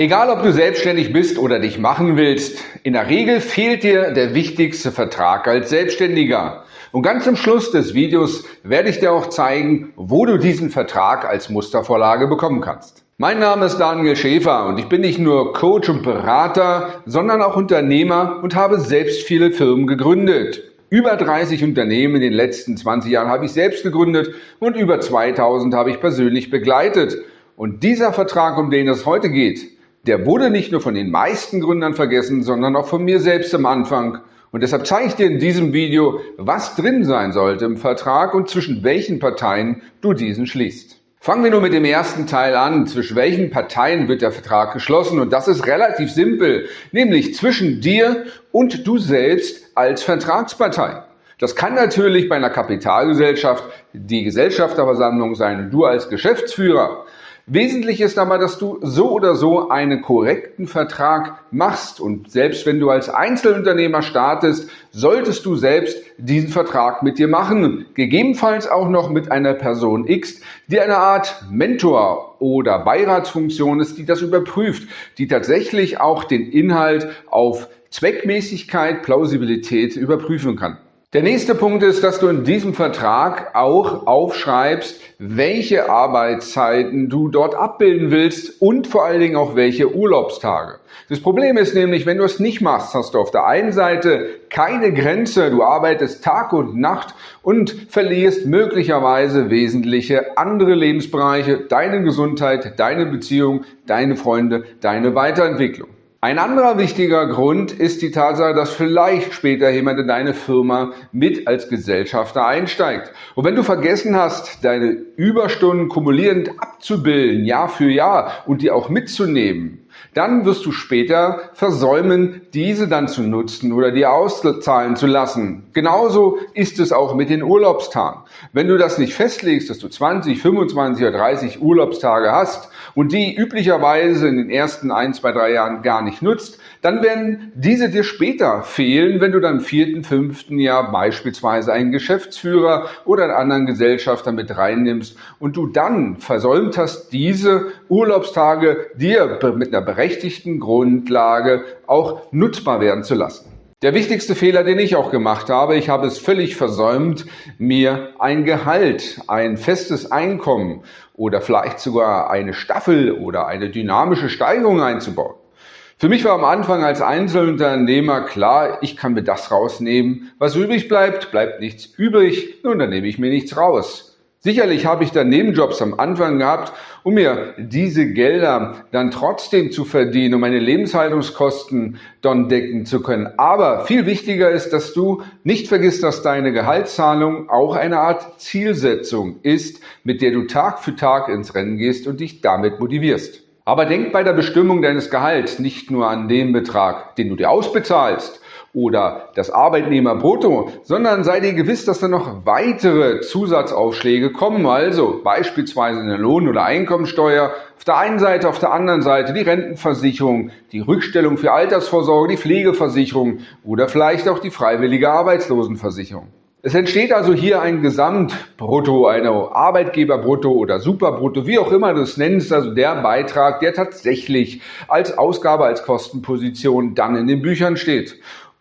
Egal, ob du selbstständig bist oder dich machen willst, in der Regel fehlt dir der wichtigste Vertrag als Selbstständiger. Und ganz zum Schluss des Videos werde ich dir auch zeigen, wo du diesen Vertrag als Mustervorlage bekommen kannst. Mein Name ist Daniel Schäfer und ich bin nicht nur Coach und Berater, sondern auch Unternehmer und habe selbst viele Firmen gegründet. Über 30 Unternehmen in den letzten 20 Jahren habe ich selbst gegründet und über 2000 habe ich persönlich begleitet. Und dieser Vertrag, um den es heute geht, der wurde nicht nur von den meisten Gründern vergessen, sondern auch von mir selbst am Anfang. Und deshalb zeige ich dir in diesem Video, was drin sein sollte im Vertrag und zwischen welchen Parteien du diesen schließt. Fangen wir nur mit dem ersten Teil an. Zwischen welchen Parteien wird der Vertrag geschlossen? Und das ist relativ simpel, nämlich zwischen dir und du selbst als Vertragspartei. Das kann natürlich bei einer Kapitalgesellschaft die Gesellschafterversammlung sein und du als Geschäftsführer. Wesentlich ist aber, dass du so oder so einen korrekten Vertrag machst. Und selbst wenn du als Einzelunternehmer startest, solltest du selbst diesen Vertrag mit dir machen. Gegebenenfalls auch noch mit einer Person X, die eine Art Mentor oder Beiratsfunktion ist, die das überprüft, die tatsächlich auch den Inhalt auf Zweckmäßigkeit, Plausibilität überprüfen kann. Der nächste Punkt ist, dass du in diesem Vertrag auch aufschreibst, welche Arbeitszeiten du dort abbilden willst und vor allen Dingen auch welche Urlaubstage. Das Problem ist nämlich, wenn du es nicht machst, hast du auf der einen Seite keine Grenze, du arbeitest Tag und Nacht und verlierst möglicherweise wesentliche andere Lebensbereiche, deine Gesundheit, deine Beziehung, deine Freunde, deine Weiterentwicklung. Ein anderer wichtiger Grund ist die Tatsache, dass vielleicht später jemand in deine Firma mit als Gesellschafter einsteigt. Und wenn du vergessen hast, deine Überstunden kumulierend abzubilden, Jahr für Jahr und die auch mitzunehmen, dann wirst du später versäumen, diese dann zu nutzen oder dir auszahlen zu lassen. Genauso ist es auch mit den Urlaubstagen. Wenn du das nicht festlegst, dass du 20, 25 oder 30 Urlaubstage hast und die üblicherweise in den ersten ein, zwei, drei Jahren gar nicht nutzt, dann werden diese dir später fehlen, wenn du dann im vierten, fünften Jahr beispielsweise einen Geschäftsführer oder einen anderen Gesellschafter mit reinnimmst und du dann versäumt hast, diese Urlaubstage dir mit einer berechtigten Grundlage auch nutzbar werden zu lassen. Der wichtigste Fehler, den ich auch gemacht habe, ich habe es völlig versäumt, mir ein Gehalt, ein festes Einkommen oder vielleicht sogar eine Staffel oder eine dynamische Steigerung einzubauen. Für mich war am Anfang als Einzelunternehmer klar, ich kann mir das rausnehmen. Was übrig bleibt, bleibt nichts übrig. Nun, dann nehme ich mir nichts raus. Sicherlich habe ich dann Nebenjobs am Anfang gehabt, um mir diese Gelder dann trotzdem zu verdienen, um meine Lebenshaltungskosten dann decken zu können. Aber viel wichtiger ist, dass du nicht vergisst, dass deine Gehaltszahlung auch eine Art Zielsetzung ist, mit der du Tag für Tag ins Rennen gehst und dich damit motivierst. Aber denk bei der Bestimmung deines Gehalts nicht nur an den Betrag, den du dir ausbezahlst, oder das Arbeitnehmerbrutto, sondern sei dir gewiss, dass da noch weitere Zusatzaufschläge kommen, also beispielsweise eine Lohn- oder Einkommensteuer, auf der einen Seite, auf der anderen Seite die Rentenversicherung, die Rückstellung für Altersvorsorge, die Pflegeversicherung oder vielleicht auch die freiwillige Arbeitslosenversicherung. Es entsteht also hier ein Gesamtbrutto, eine Arbeitgeberbrutto oder Superbrutto, wie auch immer du es nennst, also der Beitrag, der tatsächlich als Ausgabe, als Kostenposition dann in den Büchern steht.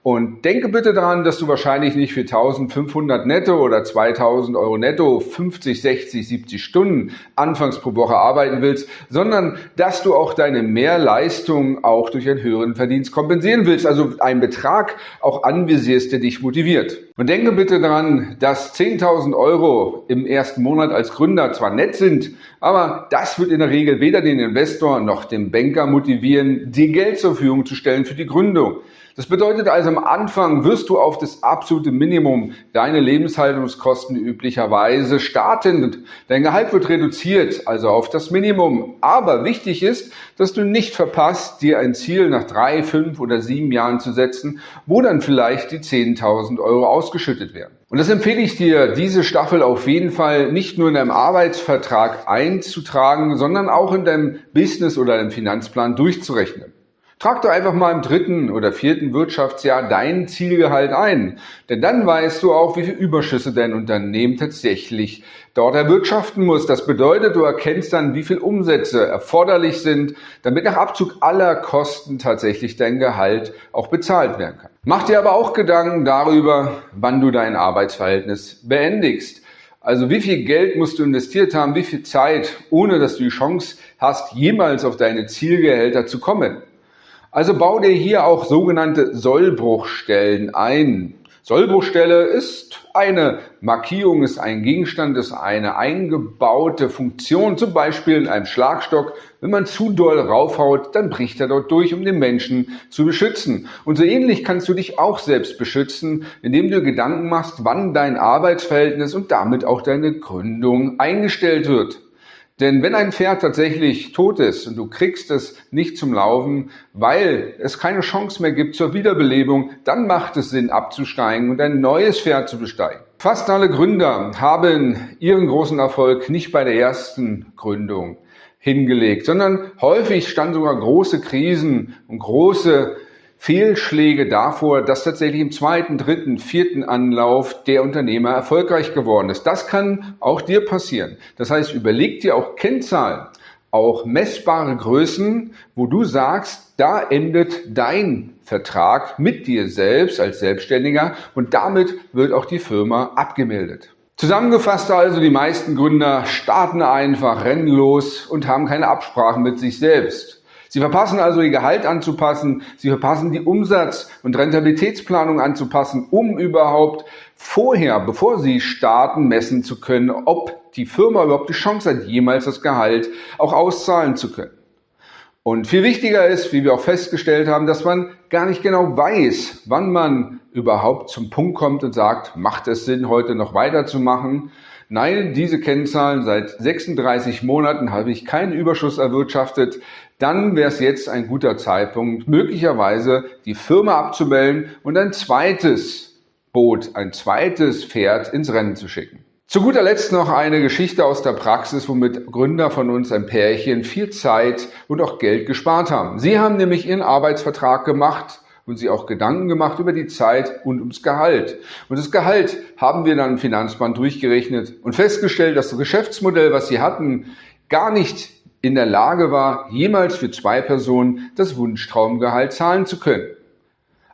Und denke bitte daran, dass du wahrscheinlich nicht für 1500 netto oder 2000 Euro netto 50, 60, 70 Stunden anfangs pro Woche arbeiten willst, sondern dass du auch deine Mehrleistung auch durch einen höheren Verdienst kompensieren willst, also einen Betrag auch anvisierst, der dich motiviert. Und denke bitte daran, dass 10.000 Euro im ersten Monat als Gründer zwar nett sind, aber das wird in der Regel weder den Investor noch den Banker motivieren, dir Geld zur Verfügung zu stellen für die Gründung. Das bedeutet also, am Anfang wirst du auf das absolute Minimum deine Lebenshaltungskosten üblicherweise starten. Dein Gehalt wird reduziert, also auf das Minimum. Aber wichtig ist, dass du nicht verpasst, dir ein Ziel nach drei, fünf oder sieben Jahren zu setzen, wo dann vielleicht die 10.000 Euro ausgeschüttet werden. Und das empfehle ich dir, diese Staffel auf jeden Fall nicht nur in deinem Arbeitsvertrag einzutragen, sondern auch in deinem Business oder deinem Finanzplan durchzurechnen. Trag doch einfach mal im dritten oder vierten Wirtschaftsjahr dein Zielgehalt ein. Denn dann weißt du auch, wie viel Überschüsse dein Unternehmen tatsächlich dort erwirtschaften muss. Das bedeutet, du erkennst dann, wie viel Umsätze erforderlich sind, damit nach Abzug aller Kosten tatsächlich dein Gehalt auch bezahlt werden kann. Mach dir aber auch Gedanken darüber, wann du dein Arbeitsverhältnis beendigst. Also wie viel Geld musst du investiert haben, wie viel Zeit, ohne dass du die Chance hast, jemals auf deine Zielgehälter zu kommen. Also bau dir hier auch sogenannte Sollbruchstellen ein. Sollbruchstelle ist eine Markierung, ist ein Gegenstand, ist eine eingebaute Funktion, zum Beispiel in einem Schlagstock. Wenn man zu doll raufhaut, dann bricht er dort durch, um den Menschen zu beschützen. Und so ähnlich kannst du dich auch selbst beschützen, indem du Gedanken machst, wann dein Arbeitsverhältnis und damit auch deine Gründung eingestellt wird. Denn wenn ein Pferd tatsächlich tot ist und du kriegst es nicht zum Laufen, weil es keine Chance mehr gibt zur Wiederbelebung, dann macht es Sinn abzusteigen und ein neues Pferd zu besteigen. Fast alle Gründer haben ihren großen Erfolg nicht bei der ersten Gründung hingelegt, sondern häufig standen sogar große Krisen und große Fehlschläge davor, dass tatsächlich im zweiten, dritten, vierten Anlauf der Unternehmer erfolgreich geworden ist. Das kann auch dir passieren. Das heißt, überleg dir auch Kennzahlen, auch messbare Größen, wo du sagst, da endet dein Vertrag mit dir selbst als Selbstständiger und damit wird auch die Firma abgemeldet. Zusammengefasst also, die meisten Gründer starten einfach, rennen und haben keine Absprachen mit sich selbst. Sie verpassen also ihr Gehalt anzupassen, sie verpassen die Umsatz- und Rentabilitätsplanung anzupassen, um überhaupt vorher, bevor sie starten, messen zu können, ob die Firma überhaupt die Chance hat, jemals das Gehalt auch auszahlen zu können. Und viel wichtiger ist, wie wir auch festgestellt haben, dass man gar nicht genau weiß, wann man überhaupt zum Punkt kommt und sagt, macht es Sinn, heute noch weiterzumachen? Nein, diese Kennzahlen seit 36 Monaten habe ich keinen Überschuss erwirtschaftet. Dann wäre es jetzt ein guter Zeitpunkt, möglicherweise die Firma abzumelden und ein zweites Boot, ein zweites Pferd ins Rennen zu schicken. Zu guter Letzt noch eine Geschichte aus der Praxis, womit Gründer von uns, ein Pärchen, viel Zeit und auch Geld gespart haben. Sie haben nämlich ihren Arbeitsvertrag gemacht und sich auch Gedanken gemacht über die Zeit und ums Gehalt. Und das Gehalt haben wir dann im Finanzband durchgerechnet und festgestellt, dass das Geschäftsmodell, was sie hatten, gar nicht in der Lage war, jemals für zwei Personen das Wunschtraumgehalt zahlen zu können.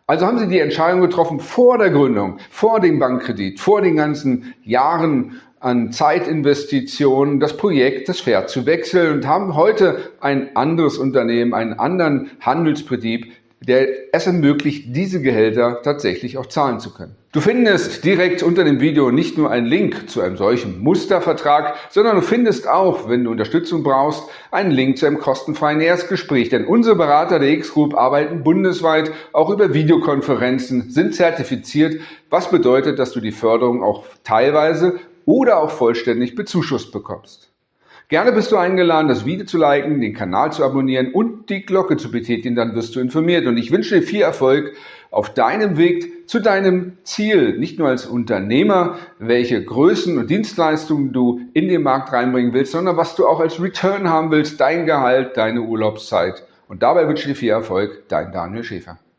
Also haben sie die Entscheidung getroffen vor der Gründung, vor dem Bankkredit, vor den ganzen Jahren an Zeitinvestitionen, das Projekt, das Pferd zu wechseln und haben heute ein anderes Unternehmen, einen anderen Handelsbetrieb, der es ermöglicht, diese Gehälter tatsächlich auch zahlen zu können. Du findest direkt unter dem Video nicht nur einen Link zu einem solchen Mustervertrag, sondern du findest auch, wenn du Unterstützung brauchst, einen Link zu einem kostenfreien Erstgespräch. Denn unsere Berater der X-Group arbeiten bundesweit auch über Videokonferenzen, sind zertifiziert, was bedeutet, dass du die Förderung auch teilweise oder auch vollständig bezuschusst bekommst. Gerne bist du eingeladen, das Video zu liken, den Kanal zu abonnieren und die Glocke zu betätigen, dann wirst du informiert. Und ich wünsche dir viel Erfolg auf deinem Weg zu deinem Ziel, nicht nur als Unternehmer, welche Größen und Dienstleistungen du in den Markt reinbringen willst, sondern was du auch als Return haben willst, dein Gehalt, deine Urlaubszeit. Und dabei wünsche ich dir viel Erfolg, dein Daniel Schäfer.